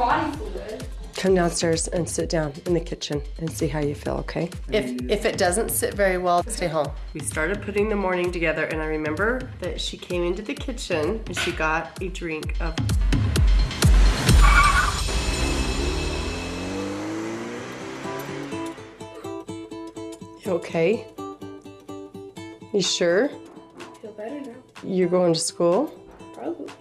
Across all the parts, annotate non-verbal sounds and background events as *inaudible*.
body fluid. Come downstairs and sit down in the kitchen and see how you feel, okay? If if it doesn't sit very well, stay home. We started putting the morning together and I remember that she came into the kitchen and she got a drink of You okay? You sure? Feel better now. You're going to school? Probably.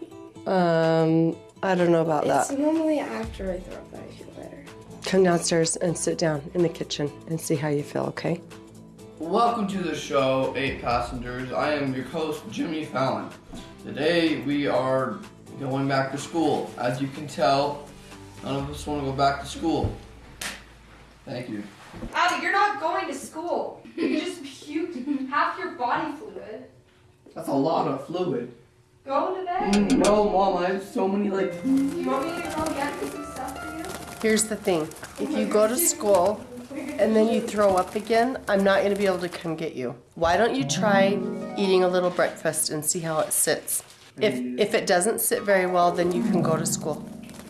Um, I don't know about that. It's normally after I throw up that I feel better. Come downstairs and sit down in the kitchen and see how you feel, okay? Welcome to the show, Eight Passengers. I am your host, Jimmy Fallon. Today we are going back to school. As you can tell, none of us want to go back to school. Thank you. Abby, you're not going to school. You just puked half your body fluid. That's a lot of fluid. Go to bed. Mm, no, Mom, I have so many like. Do You want me to go get some stuff for you? Here's the thing. If you go to school and then you throw up again, I'm not going to be able to come get you. Why don't you try eating a little breakfast and see how it sits? If if it doesn't sit very well, then you can go to school.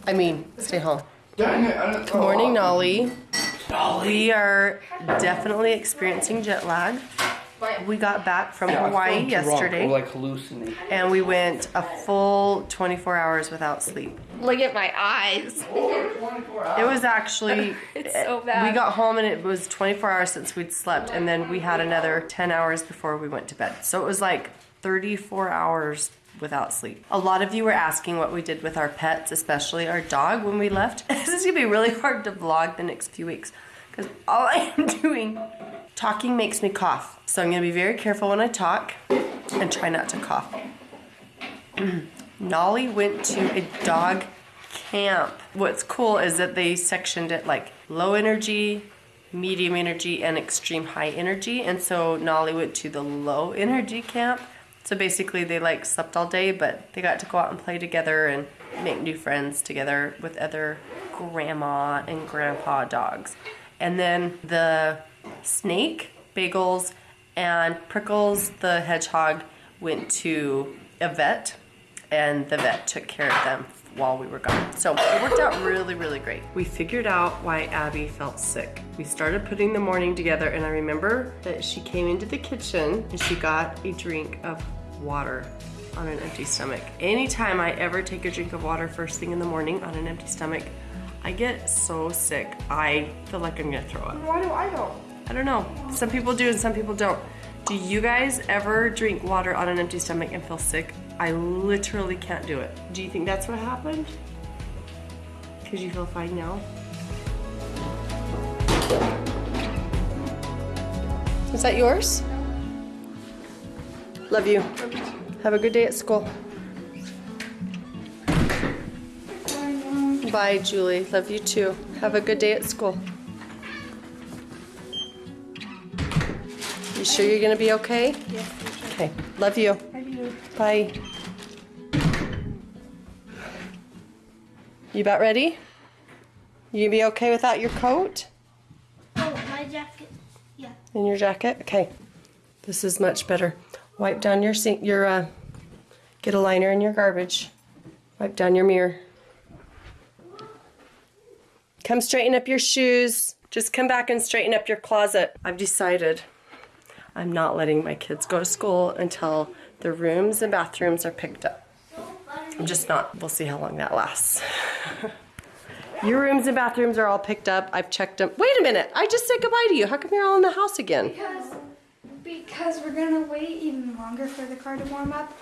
I mean, stay home. Dang it! I didn't Good morning, Nolly. We are definitely experiencing jet lag. We got back from Hawaii yesterday. Or like hallucinating. and we went a full 24 hours without sleep. Look at my eyes. It was actually *laughs* It's so bad. We got home and it was 24 hours since we'd slept and then we had another 10 hours before we went to bed. So it was like 34 hours without sleep. A lot of you were asking what we did with our pets, especially our dog when we left. *laughs* this is going to be really hard to vlog the next few weeks cuz all I am *laughs* doing talking makes me cough. So I'm to be very careful when I talk and try not to cough. *clears throat* Nolly went to a dog camp. What's cool is that they sectioned it like low energy, medium energy, and extreme high energy. And so Nolly went to the low energy camp. So basically, they like slept all day, but they got to go out and play together and make new friends together with other grandma and grandpa dogs. And then the snake, Bagels, and Prickles the hedgehog went to a vet and the vet took care of them while we were gone. So it worked out really, really great. We figured out why Abby felt sick. We started putting the morning together and I remember that she came into the kitchen and she got a drink of water on an empty stomach. Anytime I ever take a drink of water first thing in the morning on an empty stomach, I get so sick. I feel like I'm gonna throw up. Why do I know? I don't know. Some people do and some people don't. Do you guys ever drink water on an empty stomach and feel sick? I literally can't do it. Do you think that's what happened? Because you feel fine now? Is that yours? Love you. Have a good day at school. Bye, Julie. Love you too. Have a good day at school. Sure you're gonna be okay? Yes. Okay. Love you. I do. Bye. You about ready? You gonna be okay without your coat Oh, my jacket. Yeah. and your jacket? Okay. This is much better. Wipe down your sink, your, uh, get a liner in your garbage. Wipe down your mirror. Come straighten up your shoes. Just come back and straighten up your closet. I've decided I'm not letting my kids go to school until the rooms and bathrooms are picked up. I'm just not. We'll see how long that lasts. *laughs* Your rooms and bathrooms are all picked up. I've checked them. Wait a minute. I just said goodbye to you. How come you're all in the house again? Because because we're gonna wait even longer for the car to warm up.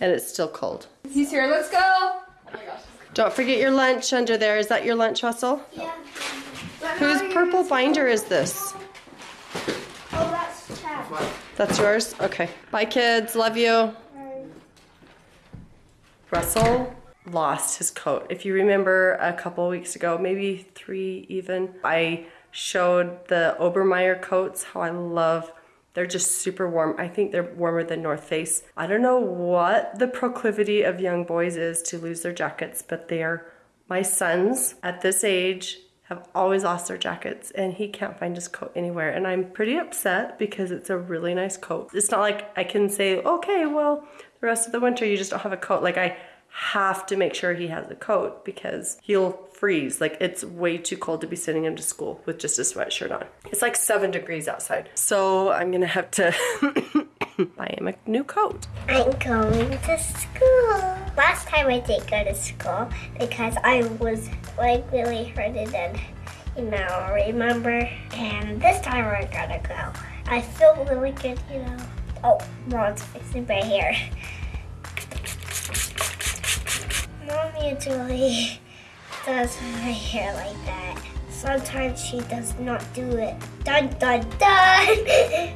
And it's still cold. He's here. Let's go. Oh my gosh. Don't forget your lunch under there. Is that your lunch, Russell? Yeah. Whose purple binder is this? That's That's yours? Okay. Bye, kids. Love you. Bye. Russell lost his coat. If you remember a couple weeks ago, maybe three even, I showed the Obermeyer coats, how I love they're just super warm. I think they're warmer than North Face. I don't know what the proclivity of young boys is to lose their jackets, but they are my sons at this age have always lost their jackets and he can't find his coat anywhere and I'm pretty upset because it's a really nice coat. It's not like I can say, okay, well, the rest of the winter you just don't have a coat. Like I have to make sure he has a coat because he'll freeze. Like it's way too cold to be sitting into school with just a sweatshirt on. It's like seven degrees outside. So I'm gonna have to *coughs* buy him a new coat. I'm going to school. Last time I did go to school because I was like really hurt and you know, remember. And this time we're gonna go. I feel really good, you know. Oh, Ron's fixing my hair. Mommy usually *laughs* does my hair like that. Sometimes she does not do it. Dun dun dun! *laughs*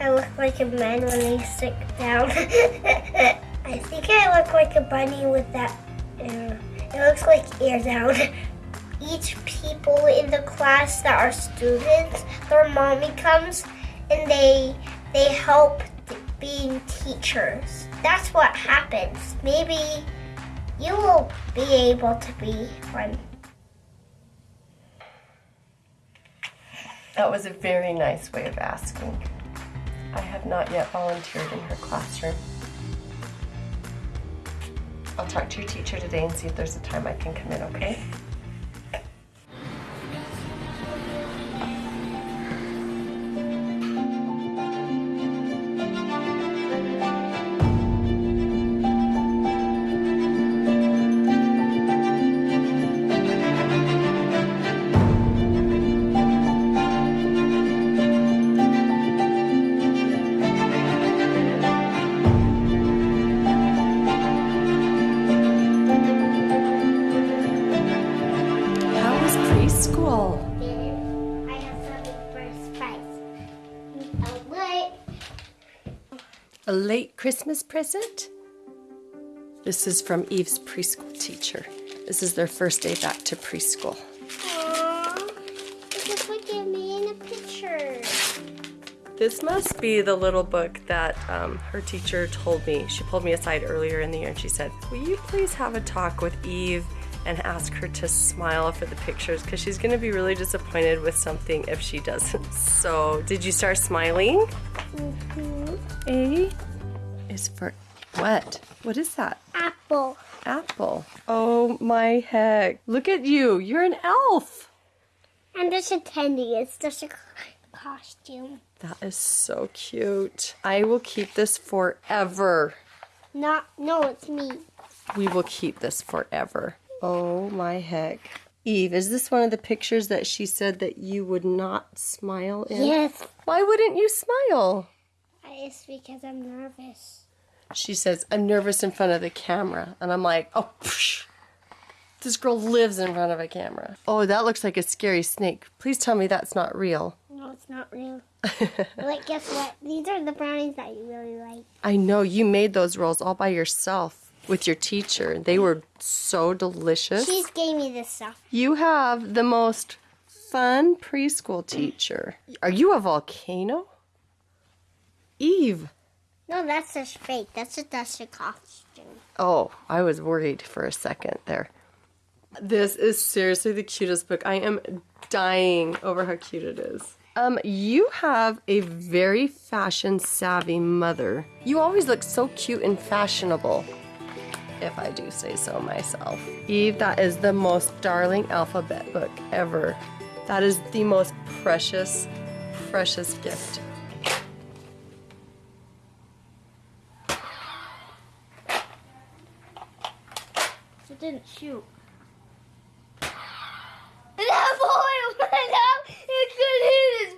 I look like a man when I sit down. *laughs* bunny with that. Uh, it looks like ear down. *laughs* Each people in the class that are students, their mommy comes and they they help being teachers. That's what happens. Maybe you will be able to be one. That was a very nice way of asking. I have not yet volunteered in her classroom. Talk to your teacher today and see if there's a time I can come in, okay? Was preschool? I have something for a late Christmas present? This is from Eve's preschool teacher. This is their first day back to preschool. Aww. It like they made a picture. This must be the little book that um, her teacher told me. She pulled me aside earlier in the year and she said, Will you please have a talk with Eve and ask her to smile for the pictures? Because she's going to be really disappointed with something if she doesn't. *laughs* So, did you start smiling? Mhm. A is for what? What is that? Apple. Apple. Oh my heck. Look at you. You're an elf. I'm just attending. It's just a costume. That is so cute. I will keep this forever. Not, no, it's me. We will keep this forever. Oh my heck. Eve, is this one of the pictures that she said that you would not smile in? Yes. Why wouldn't you smile? It's because I'm nervous. She says, I'm nervous in front of the camera. And I'm like, oh, psh. this girl lives in front of a camera. Oh, that looks like a scary snake. Please tell me that's not real. No, it's not real. *laughs* like, guess what? These are the brownies that you really like. I know you made those rolls all by yourself with your teacher. They were so delicious. She's gave me this stuff. You have the most fun preschool teacher. Are you a volcano? Eve. No, that's just fake. That's a costume. Oh, I was worried for a second there. This is seriously the cutest book. I am dying over how cute it is. Um, you have a very fashion savvy mother. You always look so cute and fashionable, if I do say so myself. Eve, that is the most darling alphabet book ever. That is the most precious, precious gift. It didn't shoot. That boy went out and could hit his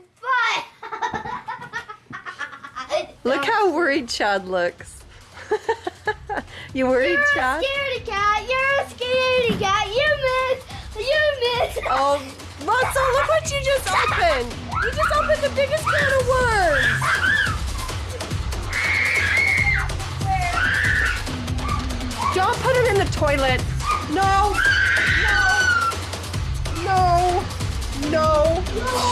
butt. *laughs* Look how worried Chad looks. You worried, You're a Chad? scaredy cat. You're a scaredy cat. You miss. You miss. Oh, Russell, look what you just opened. You just opened the biggest can of worms. Don't put him in the toilet. No. No. No. No.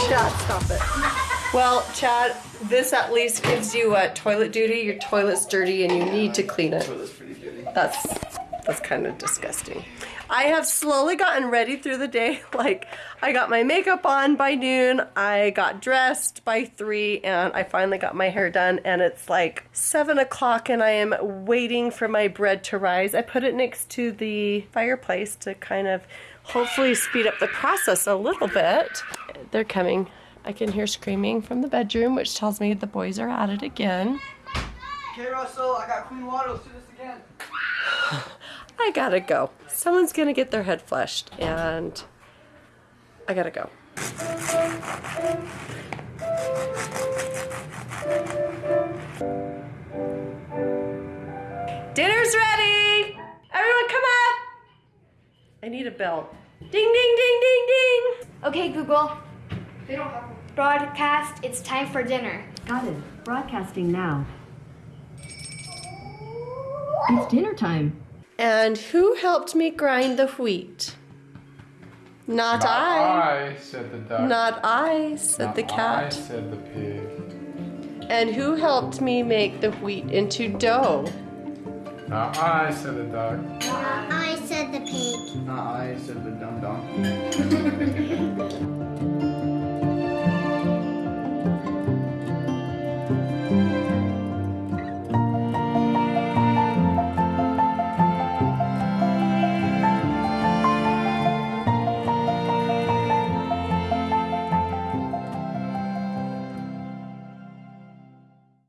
Chad, stop it. Well, Chad, this at least gives you uh, toilet duty. Your toilet's dirty and you need to clean it. That's that's kind of disgusting. I have slowly gotten ready through the day. *laughs* Like, I got my makeup on by noon, I got dressed by three, and I finally got my hair done. And it's like seven o'clock, and I am waiting for my bread to rise. I put it next to the fireplace to kind of hopefully speed up the process a little bit. They're coming. I can hear screaming from the bedroom, which tells me the boys are at it again. Okay, Russell, I got clean water. *sighs* I gotta go. Someone's gonna get their head flushed, and I gotta go. Dinner's ready! Everyone come up! I need a bell. Ding, ding, ding, ding, ding! Okay, Google. They don't have. Broadcast. It's time for dinner. Got it. Broadcasting now. It's dinner time. And who helped me grind the wheat? Not, I. I, said the duck. Not I, said Not the I, cat. said the pig. And who helped me make the wheat into dough? Not I, said the duck. Not I said the pig. Not I, said the dum dum.